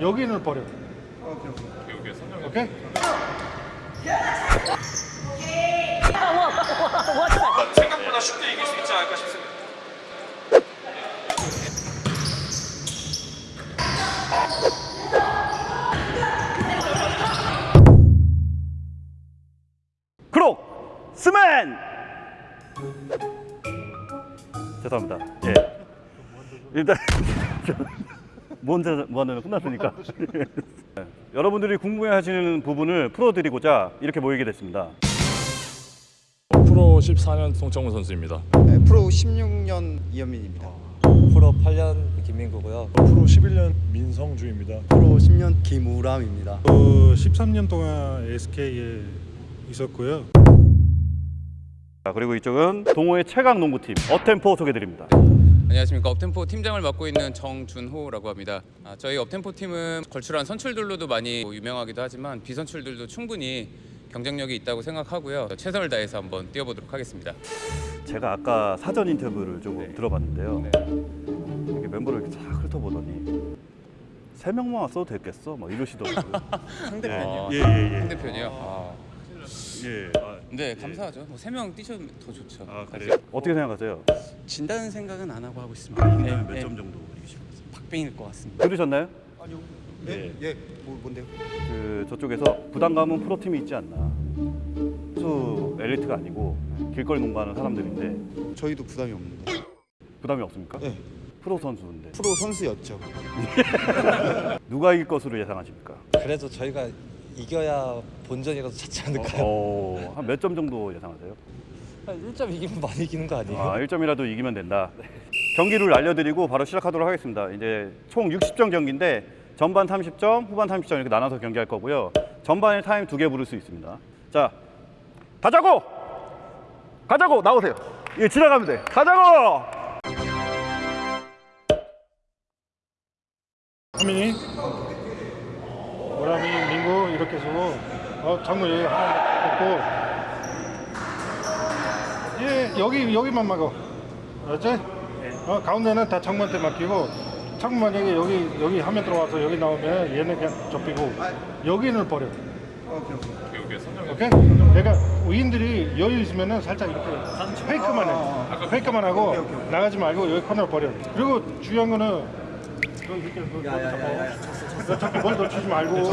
여기는 버려. 오케이? 생각보다 쉽게 이길 수 있지 않을까 싶습니다. 크록 스맨 죄송합니다 예 일단 뭔데 뭐하는 끝났으니까 예. 여러분들이 궁금해하시는 부분을 풀어드리고자 이렇게 모이게 됐습니다 프로 14년 송창문 선수입니다. 네, 프로 16년 이현민입니다. 프로 8년 김민구고요. 프로 11년 민성주입니다. 프로 10년 김우람입니다. 어, 13년 동안 SK에 있었고요. 자, 그리고 이쪽은 동호회 최강 농구팀 어템포 소개드립니다 안녕하십니까 업템포 팀장을 맡고 있는 정준호라고 합니다. 아, 저희 업템포 팀은 걸출한 선출들로도 많이 유명하기도 하지만 비선출들도 충분히 경쟁력이 있다고 생각하고요. 최선을 다해서 한번 뛰어보도록 하겠습니다. 제가 아까 사전 인터뷰를 조금 네. 들어봤는데요 네. 이렇게 멤버를 이렇게 싹 훑어보더니 세 명만 왔어도 됐겠어 막 이러시더라고요 상대편이요. 예예예 상대편이요. 아, 예. 아, 네 감사하죠. 뭐 세 명 뛰셔도 더 좋죠. 아 그래요? 어떻게 생각하세요? 진다는 생각은 안 하고 하고 있습니다. 네, 몇 네. 점 정도 이기실 것 같습니다. 박빙일 것 같습니다. 들으셨나요? 예, 예, 뭐, 뭔데요? 그 저쪽에서 부담감은 프로팀이 있지 않나 수 엘리트가 아니고 길거리 농구하는 사람들인데 저희도 부담이 없는데. 부담이 없습니까? 네. 프로 선수인데 프로 선수였죠. 누가 이길 것으로 예상하십니까? 그래도 저희가 이겨야 본전이라도 찾지 않을까요? 어, 한몇 점 정도 예상하세요? 한 1점 이기면 많이 이기는 거 아니에요? 아, 1점이라도 이기면 된다. 경기를 알려드리고 바로 시작하도록 하겠습니다. 이제 총 60점 경기인데 전반 30점, 후반 30점 이렇게 나눠서 경기할 거고요. 전반에 타임 두 개 부를 수 있습니다. 자, 가자고! 가자고! 나오세요. 예, 지나가면 돼. 가자고! 하민이, 이렇게 쓰고 어, 장군 여기 하나 넣고 예, 여기 여기만 막어. 알았지? 어, 가운데는 다 창문한테 맡기고 창문 만약에 여기 여기 화면 들어와서 여기 나오면 얘는 그냥 접히고 여기는 버려. 오케이? 그러니까 우인들이 여유 있으면은 살짝 이렇게 페이크만 해. 페이크만 하고 나가지 말고 여기 코너로 버려. 그리고 중요한 거는 여기 이렇게 그 잡고 자꾸 머리 놓치지 말고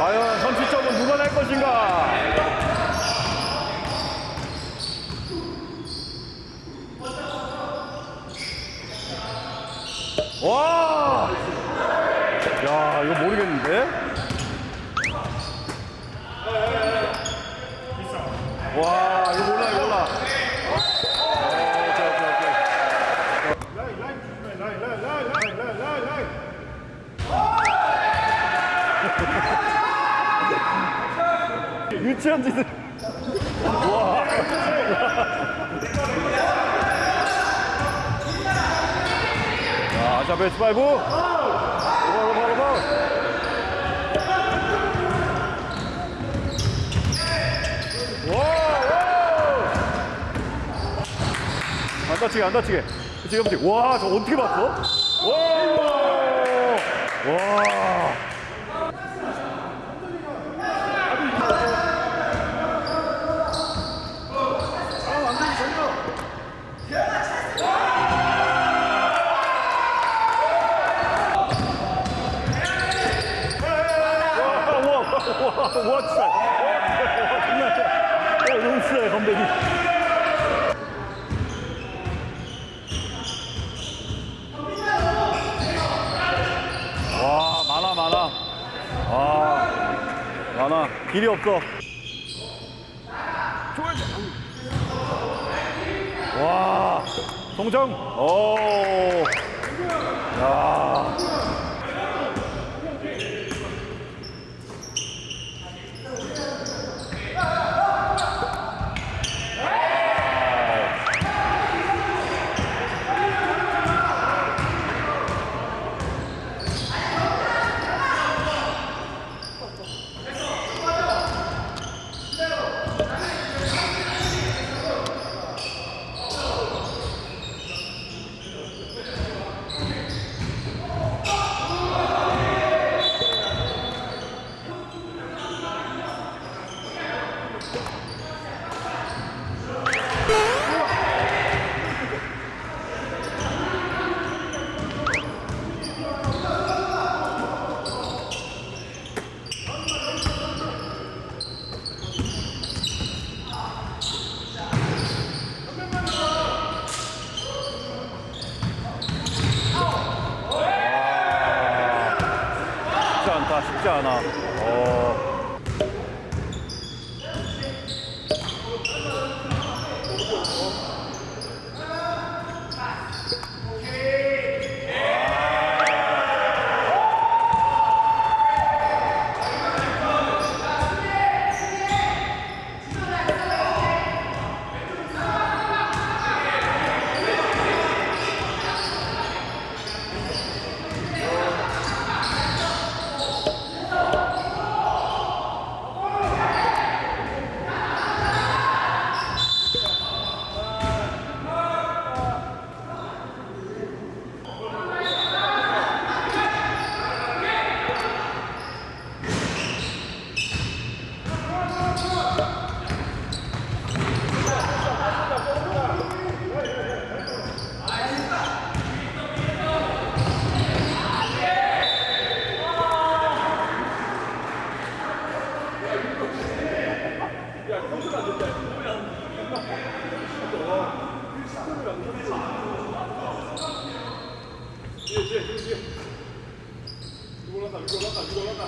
과연 선취점은 누가 낼 것인가? 와! 야, 이거 모르겠는데? 와, 이거 몰라, 이거 몰라. 어, 오케이, 오케이, 오케이. 라인, 라인 조심해. 라인, 라인, 라인, 라인, 라인, 라인, 라인. 유치원 짓을. 와. 자, 자, 베이스 파이브. 안 다치게, 안 다치게. 그치, 안 다치게. 와, 저 어떻게 봤어? 와. 와. 많아 길이 없어 좋아 와, 동정. 오. 야. 쉽지 않다, 쉽지 않아. 어.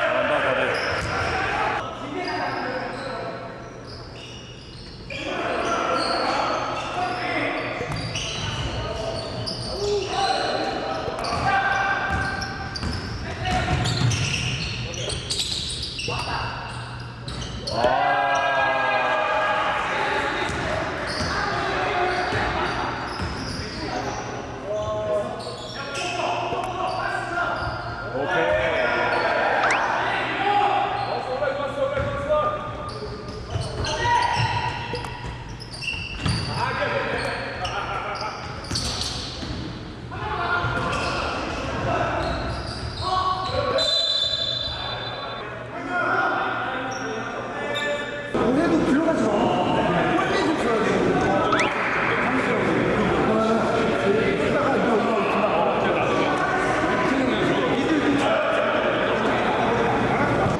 잘한다, 잘해.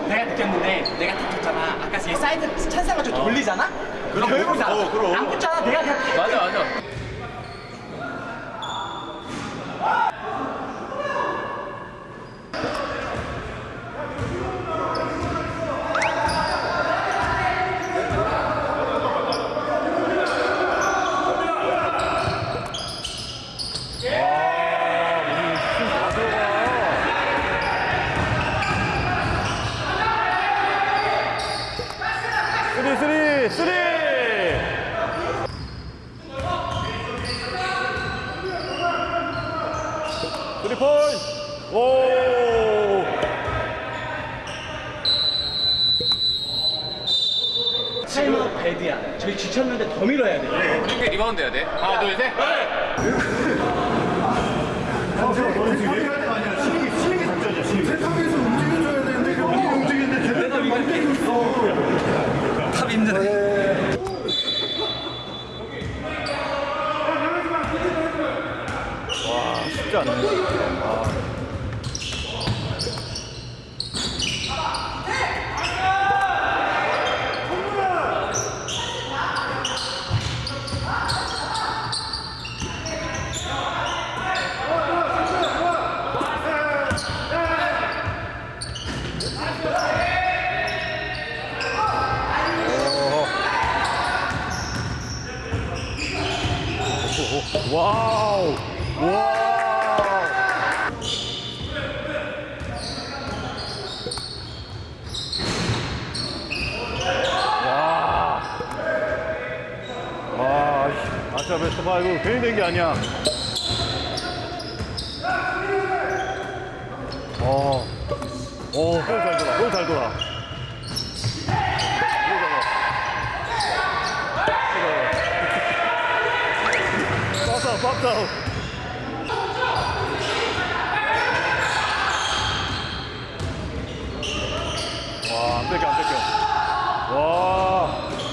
내가 느꼈는데 내가 딱 줬잖아. 아까 제 사이드 찬스가지고 돌리잖아. 그럼 결국 안 붙잖아. 내가 그냥 맞아 맞아. three, three, three! three point! 오! 타임아웃 bad야. 저희 지쳤는데 더 밀어야 돼. 이렇게 리바운드 해야 돼. 하나 둘 셋. 탑 힘드네. 쉽지 않네. 와우. 와. 와. 와, 봐 이거 괜히 된 게 아니야. 어. 오, 볼잘 돌아. 볼잘 돌아. 박스 박스 와, 안 뺏겨, 안 뺏겨. 와.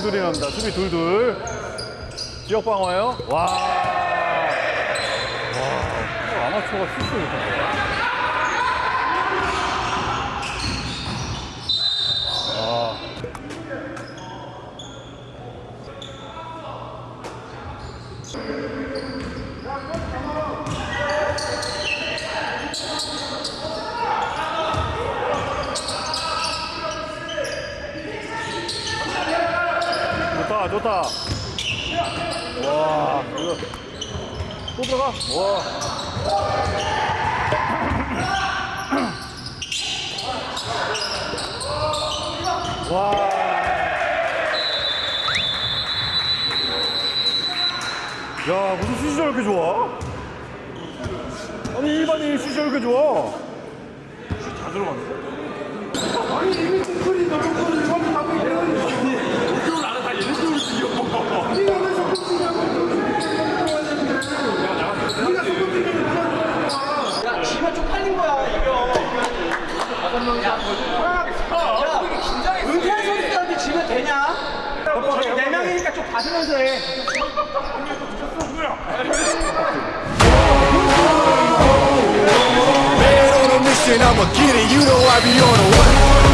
둘둘이 납니다. 수비 둘둘. 지역 방어요. 와. 와. 아마추어가 실수 못한다. 아. 좋다, 좋다. 와, 이거 또 들어가. 와. 와. 야, 무슨 슛이 저렇게 좋아? 아니, 일반인 슛이 저렇게 좋아? 슛다 들어갔네. 야, 지면 쪽팔린 거야, 이거. 다섯 명이서 한 거지. 야, 은퇴한 선수들한테 지면 되냐? 네 명이니까 좀 봐주면서 해. Man on a mission, I'ma get it, you know I be on a? Yeah.